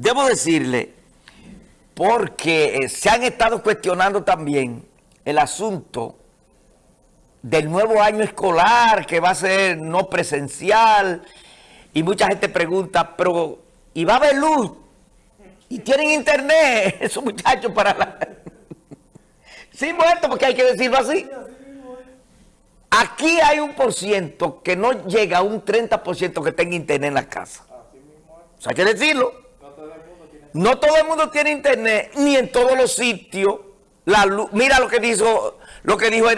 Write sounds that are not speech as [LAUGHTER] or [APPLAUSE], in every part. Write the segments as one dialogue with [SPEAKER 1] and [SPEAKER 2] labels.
[SPEAKER 1] debo decirle, porque eh, se han estado cuestionando también el asunto del nuevo año escolar que va a ser no presencial y mucha gente pregunta, pero ¿y va a haber luz? ¿Y tienen internet [LAUGHS] esos muchachos para la... [LAUGHS] sí, muerto, porque hay que decirlo así. Aquí hay un por ciento que no llega a un 30% que tenga internet en la casa. O sea, hay que decirlo. No todo el mundo tiene internet, ni en todos los sitios. La luz, mira lo que dijo, lo que dijo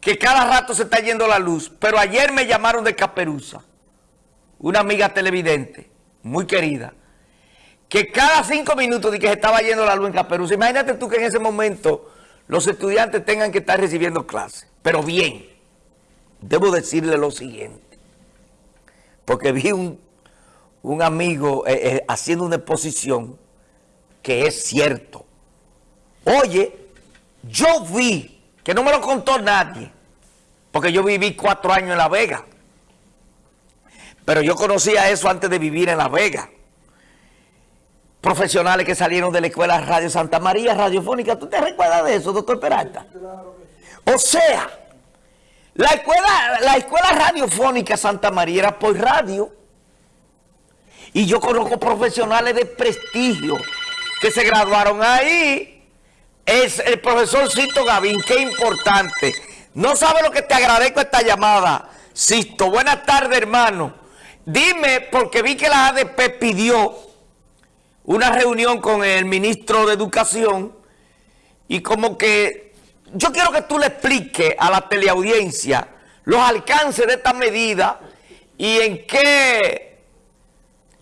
[SPEAKER 1] que cada rato se está yendo la luz. Pero ayer me llamaron de Caperuza, una amiga televidente, muy querida, que cada cinco minutos de que se estaba yendo la luz en Caperuza. Imagínate tú que en ese momento los estudiantes tengan que estar recibiendo clases. Pero bien, debo decirle lo siguiente, porque vi un, un amigo eh, eh, haciendo una exposición que es cierto. Oye, yo vi, que no me lo contó nadie, porque yo viví cuatro años en La Vega, pero yo conocía eso antes de vivir en La Vega. Profesionales que salieron de la Escuela Radio Santa María Radiofónica, ¿tú te recuerdas de eso, doctor Peralta? O sea, la escuela, la escuela radiofónica Santa María era por radio. Y yo conozco profesionales de prestigio que se graduaron ahí. Es el profesor Sisto Gavín, qué importante. No sabe lo que te agradezco esta llamada, Sisto. Buenas tardes, hermano. Dime, porque vi que la ADP pidió una reunión con el ministro de Educación y como que yo quiero que tú le expliques a la teleaudiencia los alcances de esta medida y en qué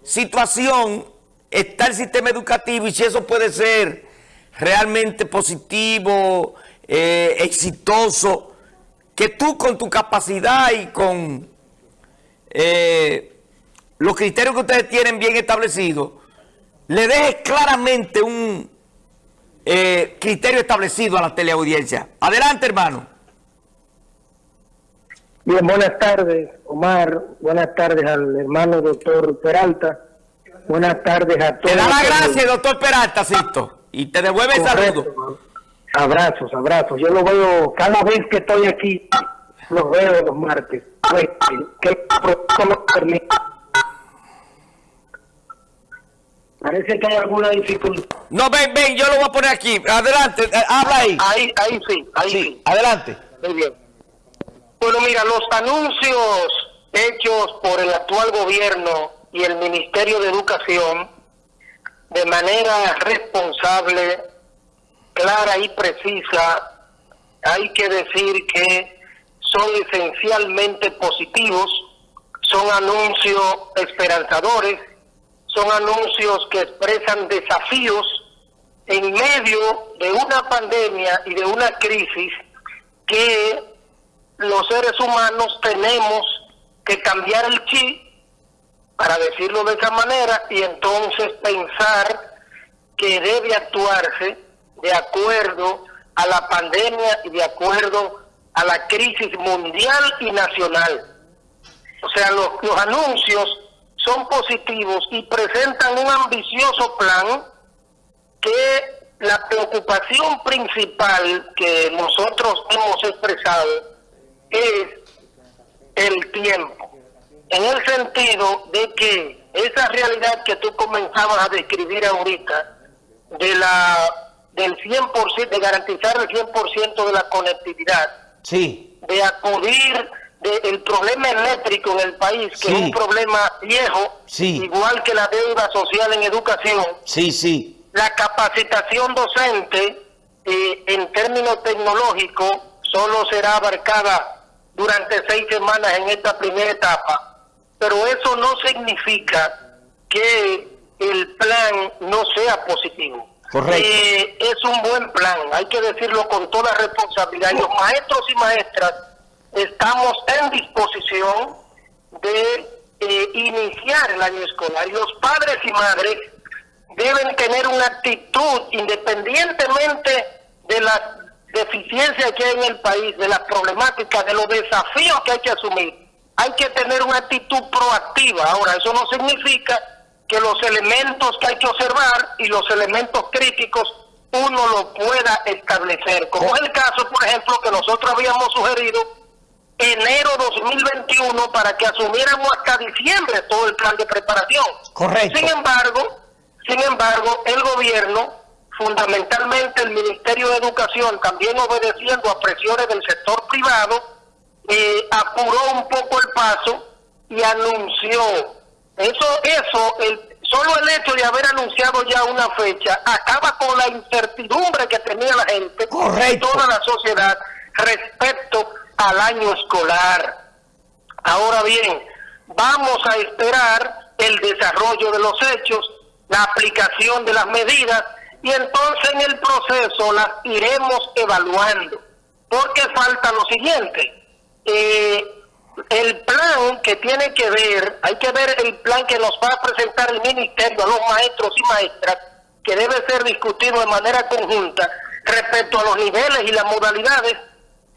[SPEAKER 1] situación está el sistema educativo y si eso puede ser realmente positivo, eh, exitoso, que tú con tu capacidad y con eh, los criterios que ustedes tienen bien establecidos, le dejes claramente un eh, criterio establecido a la teleaudiencia. Adelante, hermano.
[SPEAKER 2] Bien, buenas tardes, Omar. Buenas tardes al hermano doctor Peralta. Buenas tardes a todos.
[SPEAKER 1] Te da las gracias, doctor Peralta, Sisto. Y te devuelve el saludo.
[SPEAKER 2] Abrazos, abrazos. Yo lo veo cada vez que estoy aquí, los veo los martes. Pues, que permite Parece que hay alguna dificultad.
[SPEAKER 1] No, ven, ven, yo lo voy a poner aquí. Adelante, eh, habla ahí.
[SPEAKER 2] Ahí, ahí sí, ahí sí.
[SPEAKER 1] Adelante.
[SPEAKER 2] Muy bien. Bueno, mira, los anuncios hechos por el actual gobierno y el Ministerio de Educación de manera responsable, clara y precisa, hay que decir que son esencialmente positivos, son anuncios esperanzadores, son anuncios que expresan desafíos en medio de una pandemia y de una crisis que los seres humanos tenemos que cambiar el chip, para decirlo de esa manera, y entonces pensar que debe actuarse de acuerdo a la pandemia y de acuerdo a la crisis mundial y nacional. O sea, los, los anuncios son positivos y presentan un ambicioso plan que la preocupación principal que nosotros hemos expresado es el tiempo, en el sentido de que esa realidad que tú comenzabas a describir ahorita, de la del 100%, de garantizar el 100% de la conectividad,
[SPEAKER 1] sí.
[SPEAKER 2] de acudir el problema eléctrico en el país, que es un problema viejo, igual que la deuda social en educación.
[SPEAKER 1] Sí, sí.
[SPEAKER 2] La capacitación docente, eh, en términos tecnológicos, solo será abarcada durante seis semanas en esta primera etapa, pero eso no significa que el plan no sea positivo.
[SPEAKER 1] Correcto.
[SPEAKER 2] Eh, es un buen plan, hay que decirlo con toda responsabilidad. los maestros y maestras estamos en disposición de eh, iniciar el año escolar y los padres y madres deben tener una actitud independientemente de las deficiencias que hay en el país, de las problemáticas, de los desafíos que hay que asumir. Hay que tener una actitud proactiva. Ahora, eso no significa que los elementos que hay que observar y los elementos críticos uno lo pueda establecer. Como es el caso, por ejemplo, que nosotros habíamos sugerido enero 2021 para que asumiéramos hasta diciembre todo el plan de preparación.
[SPEAKER 1] Correcto.
[SPEAKER 2] Sin embargo, sin embargo, el gobierno, fundamentalmente el Ministerio de Educación, también obedeciendo a presiones del sector privado, eh, apuró un poco el paso y anunció. Eso, eso, el, solo el hecho de haber anunciado ya una fecha acaba con la incertidumbre que tenía la gente y toda la sociedad respecto al año escolar. Ahora bien, vamos a esperar el desarrollo de los hechos, la aplicación de las medidas y entonces en el proceso las iremos evaluando. Porque falta lo siguiente. Eh, el plan que tiene que ver, hay que ver el plan que nos va a presentar el ministerio a los maestros y maestras, que debe ser discutido de manera conjunta respecto a los niveles y las modalidades.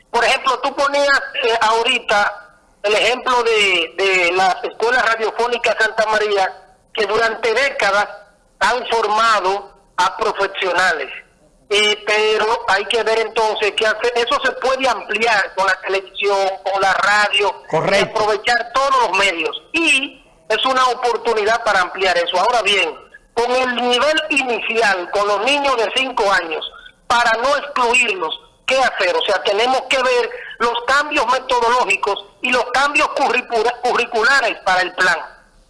[SPEAKER 2] Por ejemplo, tú ponías eh, ahorita el ejemplo de, de las escuelas radiofónicas Santa María, que durante décadas han formado a profesionales pero hay que ver entonces que eso se puede ampliar con la televisión, con la radio, aprovechar todos los medios. Y es una oportunidad para ampliar eso. Ahora bien, con el nivel inicial, con los niños de 5 años, para no excluirlos, ¿qué hacer? O sea, tenemos que ver los cambios metodológicos y los cambios curriculares para el plan.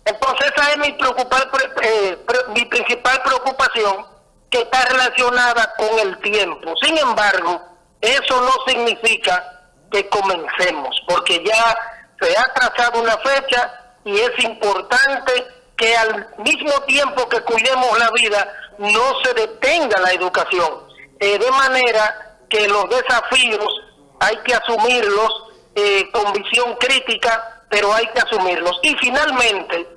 [SPEAKER 2] Entonces esa es mi, preocupar, eh, mi principal preocupación que está relacionada con el tiempo. Sin embargo, eso no significa que comencemos, porque ya se ha trazado una fecha y es importante que al mismo tiempo que cuidemos la vida, no se detenga la educación. Eh, de manera que los desafíos hay que asumirlos eh, con visión crítica, pero hay que asumirlos. Y finalmente,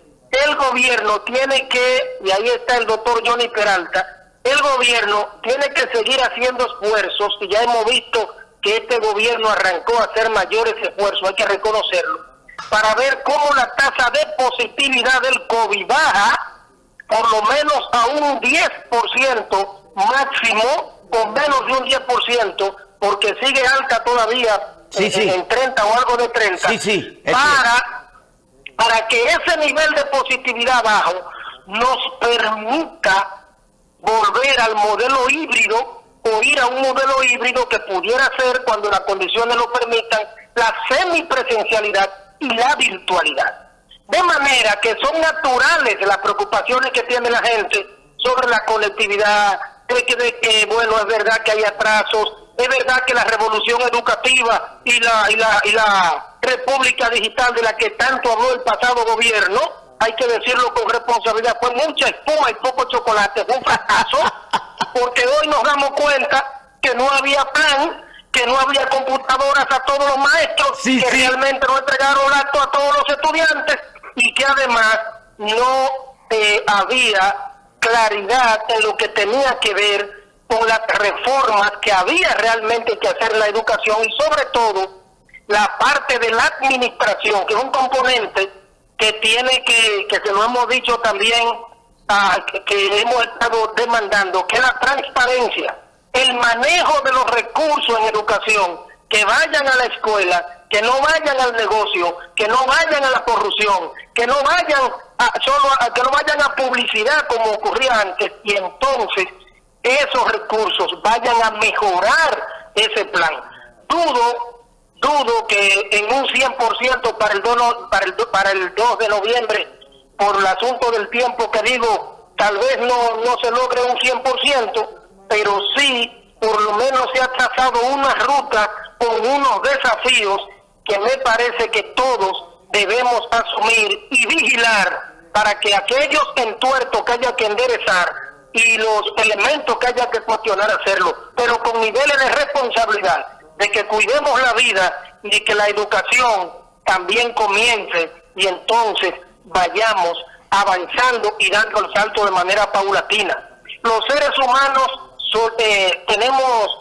[SPEAKER 2] el gobierno tiene que, y ahí está el doctor Johnny Peralta, el gobierno tiene que seguir haciendo esfuerzos, y ya hemos visto que este gobierno arrancó a hacer mayores esfuerzos, hay que reconocerlo, para ver cómo la tasa de positividad del COVID baja por lo menos a un 10% máximo, con menos de un 10%, porque sigue alta todavía en 30 o algo de 30, para, para que ese nivel de positividad bajo nos permita volver al modelo híbrido o ir a un modelo híbrido que pudiera ser, cuando las condiciones lo permitan, la semipresencialidad y la virtualidad. De manera que son naturales las preocupaciones que tiene la gente sobre la conectividad, de que, de que bueno, es verdad que hay atrasos, es verdad que la revolución educativa y la, y la, y la república digital de la que tanto habló el pasado gobierno, hay que decirlo con responsabilidad, fue mucha espuma y poco chocolate, fue un fracaso, [LAUGHS] porque hoy nos damos cuenta que no había plan, que no había computadoras a todos los maestros, que realmente no entregaron acto a todos los estudiantes y que además no eh, había claridad en lo que tenía que ver con las reformas que había realmente que hacer en la educación y sobre todo la parte de la administración, que es un componente que tiene que, que se lo hemos dicho también, ah, que, hemos estado demandando, que la transparencia, el manejo de los recursos en educación, que vayan a la escuela, que no vayan al negocio, que no vayan a la corrupción, que no vayan a, solo a, que no vayan a publicidad como ocurría antes, y entonces esos recursos vayan a mejorar ese plan. Dudo dudo que en un 100% para el, 2, para, el, para el 2 de noviembre, por el asunto del tiempo que digo, tal vez no, no se logre un 100%, pero sí por lo menos se ha trazado una ruta con unos desafíos que me parece que todos debemos asumir y vigilar para que aquellos entuertos que haya que enderezar y los elementos que haya que cuestionar hacerlo, pero con niveles de responsabilidad de que cuidemos la vida y que la educación también comience y entonces vayamos avanzando y dando el salto de manera paulatina. Los seres humanos eh, tenemos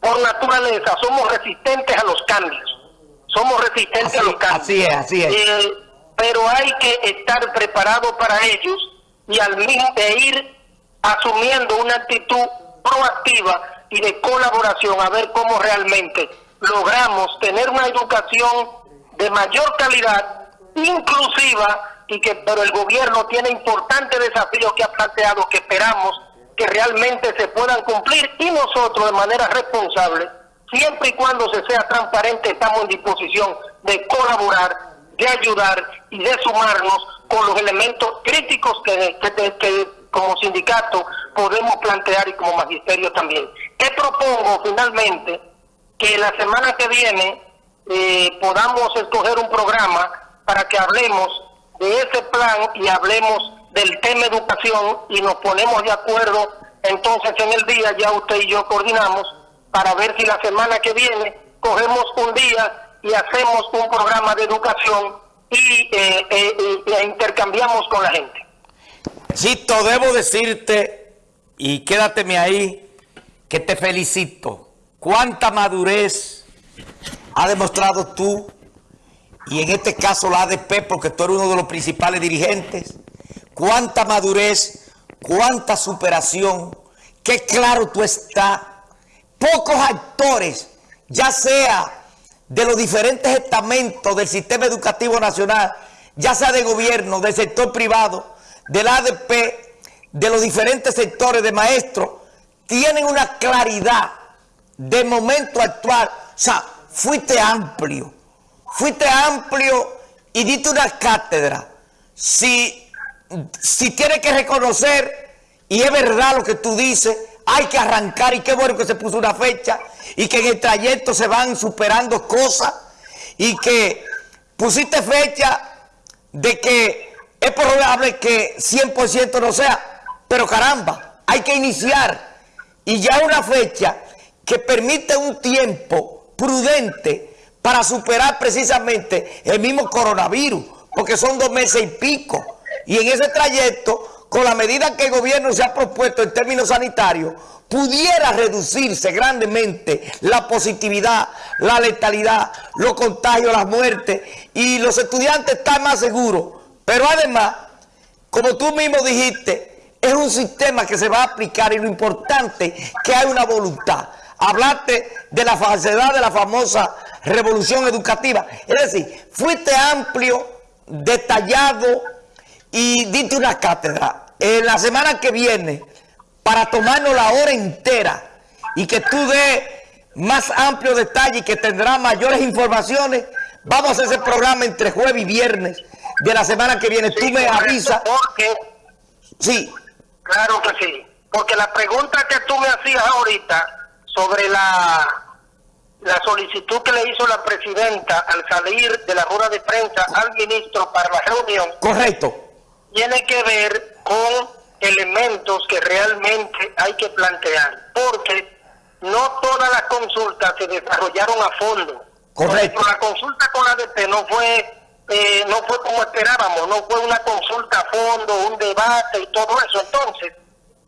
[SPEAKER 2] por naturaleza, somos resistentes a los cambios, somos resistentes a los cambios.
[SPEAKER 1] Así es, así es.
[SPEAKER 2] Eh, pero hay que estar preparado para ellos y al mismo de ir asumiendo una actitud proactiva y de colaboración a ver cómo realmente logramos tener una educación de mayor calidad, inclusiva, y que pero el gobierno tiene importantes desafíos que ha planteado que esperamos que realmente se puedan cumplir y nosotros de manera responsable, siempre y cuando se sea transparente, estamos en disposición de colaborar, de ayudar y de sumarnos con los elementos críticos que, que, como sindicato podemos plantear y como magisterio también. ¿Qué propongo finalmente? Que la semana que viene eh, podamos escoger un programa para que hablemos de ese plan y hablemos del tema educación y nos ponemos de acuerdo entonces en el día, ya usted y yo coordinamos para ver si la semana que viene cogemos un día y hacemos un programa de educación y eh, eh, intercambiamos con la gente.
[SPEAKER 1] Chito, debo decirte, y quédateme ahí, que te felicito. Cuánta madurez ha demostrado tú, y en este caso la ADP, porque tú eres uno de los principales dirigentes, cuánta madurez, cuánta superación, qué claro tú estás. Pocos actores, ya sea de los diferentes estamentos del sistema educativo nacional, ya sea de gobierno, del sector privado, del ADP, de los diferentes sectores de maestros, tienen una claridad de momento actual. O sea, fuiste amplio, fuiste amplio y diste una cátedra. Si, si tienes que reconocer, y es verdad lo que tú dices, hay que arrancar y qué bueno que se puso una fecha y que en el trayecto se van superando cosas y que pusiste fecha de que es probable que 100% no sea, pero caramba, hay que iniciar y ya una fecha que permite un tiempo prudente para superar precisamente el mismo coronavirus, porque son dos meses y pico. Y en ese trayecto con la medida que el gobierno se ha propuesto en términos sanitarios, pudiera reducirse grandemente la positividad, la letalidad, los contagios, las muertes, y los estudiantes están más seguros. Pero además, como tú mismo dijiste, es un sistema que se va a aplicar y lo importante es que hay una voluntad. Hablaste de la falsedad de la famosa revolución educativa. Es decir, fuiste amplio, detallado, y diste una cátedra en la semana que viene para tomarnos la hora entera y que tú des más amplio detalle y que tendrá mayores informaciones. Vamos a hacer ese programa entre jueves y viernes de la semana que viene. tú me avisas.
[SPEAKER 2] Porque,
[SPEAKER 1] sí.
[SPEAKER 2] Claro que sí. Porque la pregunta que tú me hacías ahorita sobre la, la solicitud que le hizo la presidenta al salir de la rueda de prensa al ministro para la reunión.
[SPEAKER 1] Correcto
[SPEAKER 2] tiene que ver con elementos que realmente hay que plantear, porque no todas las consultas se desarrollaron a fondo.
[SPEAKER 1] Correcto.
[SPEAKER 2] la consulta con la ADP no fue eh, no fue como esperábamos, no fue una consulta a fondo, un debate y todo eso. Entonces,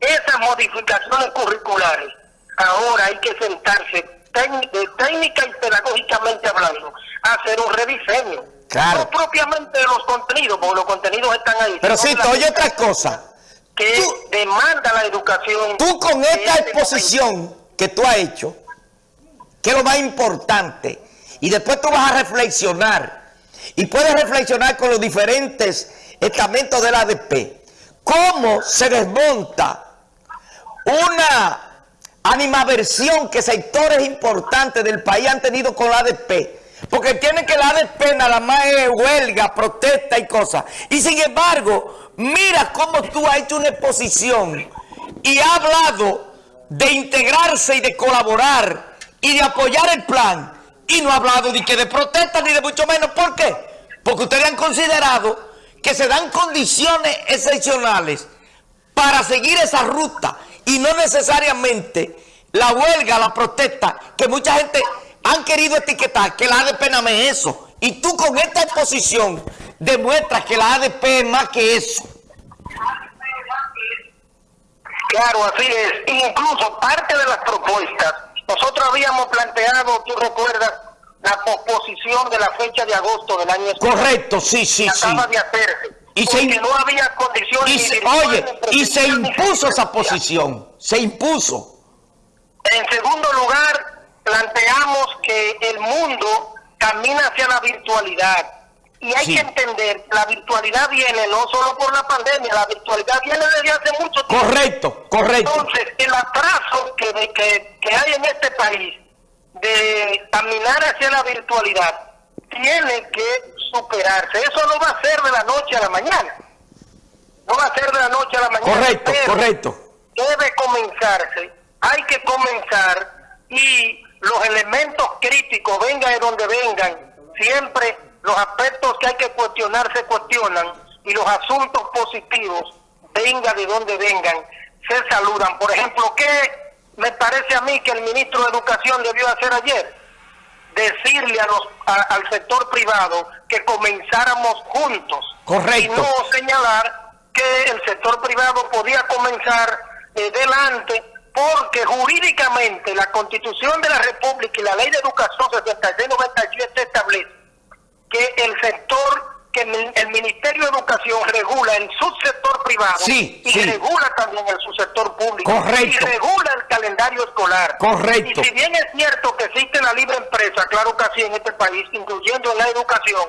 [SPEAKER 2] esas modificaciones curriculares, ahora hay que sentarse técnica y pedagógicamente hablando, a hacer un rediseño no propiamente de los contenidos, porque los contenidos están ahí.
[SPEAKER 1] Pero sí, oye otra cosa.
[SPEAKER 2] Que demanda la educación.
[SPEAKER 1] Tú con esta este exposición que tú has hecho, que es lo más importante, y después tú vas a reflexionar, y puedes reflexionar con los diferentes estamentos de la ADP, cómo se desmonta una animaversión que sectores importantes del país han tenido con la ADP, porque tiene que la ADP nada más es huelga, protesta y cosas. Y sin embargo, mira cómo tú has hecho una exposición y ha hablado de integrarse y de colaborar y de apoyar el plan. Y no ha hablado ni que de protesta ni de mucho menos. ¿Por qué? Porque ustedes han considerado que se dan condiciones excepcionales para seguir esa ruta y no necesariamente la huelga, la protesta, que mucha gente han querido etiquetar que la ADP no es eso. Y tú con esta exposición demuestras que la ADP es más que eso.
[SPEAKER 2] Claro, así es. Incluso parte de las propuestas, nosotros habíamos planteado, tú recuerdas, la posposición de la fecha de agosto del año
[SPEAKER 1] Correcto, sí, sí,
[SPEAKER 2] sí. Acaba de hacerse.
[SPEAKER 1] Y se,
[SPEAKER 2] no había condiciones.
[SPEAKER 1] y se- oye, y se impuso esa posición, se impuso.
[SPEAKER 2] En segundo lugar, planteamos que el mundo camina hacia la virtualidad. Y hay
[SPEAKER 1] Sí.
[SPEAKER 2] que entender, la virtualidad viene no solo por la pandemia, la virtualidad viene desde hace mucho tiempo.
[SPEAKER 1] Correcto, correcto.
[SPEAKER 2] Entonces, el atraso que, que, que hay en este país de caminar hacia la virtualidad tiene que superarse. Eso no va a ser de la noche a la mañana. No va a ser de la noche a la mañana.
[SPEAKER 1] Correcto, correcto.
[SPEAKER 2] Debe comenzarse. Hay que comenzar y los elementos críticos, vengan de donde vengan, siempre los aspectos que hay que cuestionar se cuestionan y los asuntos positivos, venga de donde vengan, se saludan. Por ejemplo, ¿qué me parece a mí que el ministro de Educación debió hacer ayer? Decirle a los, a- al sector privado que comenzáramos juntos.
[SPEAKER 1] Correcto.
[SPEAKER 2] Y no señalar que el sector privado podía comenzar eh, delante porque jurídicamente la Constitución de la República y la Ley de Educación 7697 establece que el sector, que el, Ministerio de Educación regula el subsector privado
[SPEAKER 1] Sí,
[SPEAKER 2] y
[SPEAKER 1] sí.
[SPEAKER 2] regula también el subsector público
[SPEAKER 1] Correcto.
[SPEAKER 2] y regula el calendario escolar.
[SPEAKER 1] Correcto.
[SPEAKER 2] Y si bien es cierto que existe la libre empresa, claro que sí en este país, incluyendo en la educación,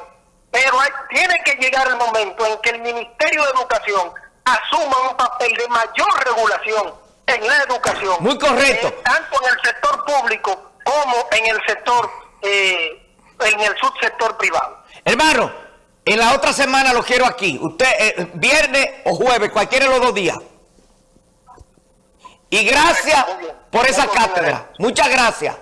[SPEAKER 2] pero hay- tiene que llegar el momento en que el Ministerio de Educación asuma un papel de mayor regulación en la educación.
[SPEAKER 1] Muy correcto.
[SPEAKER 2] Eh, tanto en el sector público como en el sector, eh, en el subsector privado.
[SPEAKER 1] Hermano, en la otra semana lo quiero aquí. Usted, eh, viernes o jueves, cualquiera de los dos días. Y gracias por esa cátedra. Muchas gracias.